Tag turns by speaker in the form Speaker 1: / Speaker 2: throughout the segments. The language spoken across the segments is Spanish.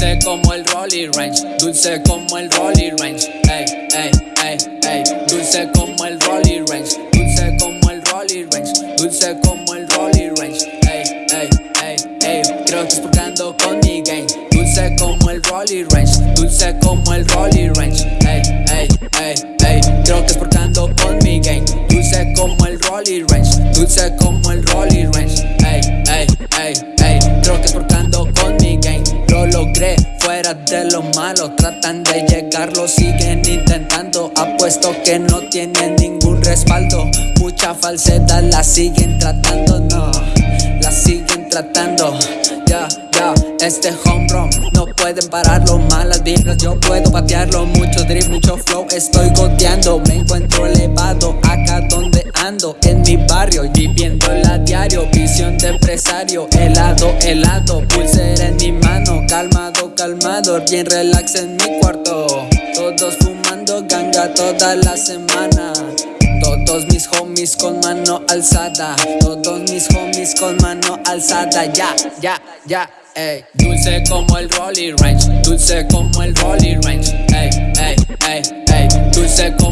Speaker 1: Dulce como el Rolly Range, dulce como el Rolly Range, ey, ey, ey, ey. Dulce como el Rolly Range, dulce como el Rolly Range, dulce como el Rolly Range, ey, ey, ey, ey. Creo que estás portando con mi gang. Dulce como el Rolly Range, dulce como el Rolly Range, ey, ey, ey, ey. Creo que estás portando con mi gang. Dulce como el fuera de lo malo. Tratan de llegar, lo siguen intentando. Apuesto que no tienen ningún respaldo. Mucha falsedad la siguen tratando, no. La siguen tratando. Ya, ya, este home run no pueden pararlo. Malas vibras, yo puedo patearlo. Mucho drip, mucho flow, estoy goteando. Me encuentro elevado acá donde ando. En mi barrio, viviéndola a diario. Visión de empresario, helado, helado. Pulsera en mi Bien relax en mi cuarto. Todos fumando ganga toda la semana. Todos mis homies con mano alzada. Todos mis homies con mano alzada. Ya, ya, ya, ey. Dulce como el Rolly Range. Dulce como el Rolly Range. Ey, ey, ey, ey. Dulce como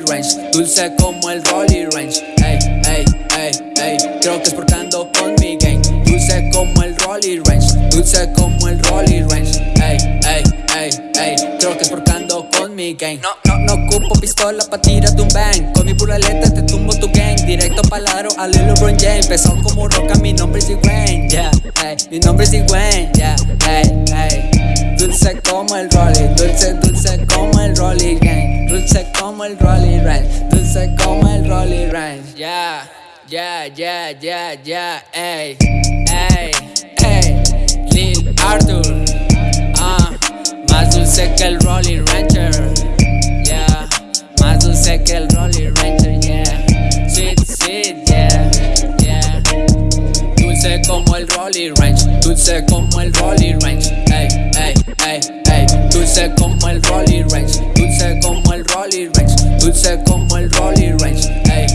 Speaker 1: Dulce como el Rolly Range. Ey, ey, ey, ey. Creo que estás portando con mi gang. Dulce como el Rolly Range, dulce como el Rolly Range. Ey, ey, ey, ey. Creo que es portando con mi gang. No, no, no ocupo pistola pa' tirarte un bang. Con mi pura letra te tumbo tu gang. Directo palaro a Lil LeBron James. Empezó como roca, mi nombre es Wayne. Yeah, ey. Mi nombre es Wayne. Yeah, ey, ey. Dulce como el Rolly, dulce, dulce como el Rolly gang. Dulce como el Rolly Range, dulce como el Rolly Range. Yeah. Yeah, yeah, yeah, yeah, ey, ey, ey, Lil Arthur, ah, más dulce que el Rolly Rancher, yeah, más dulce que el Rolly Rancher, yeah, sweet, sweet, yeah, yeah, dulce como el Rolly Range, dulce como el Rolly Range, como el Rolly Range. Ey.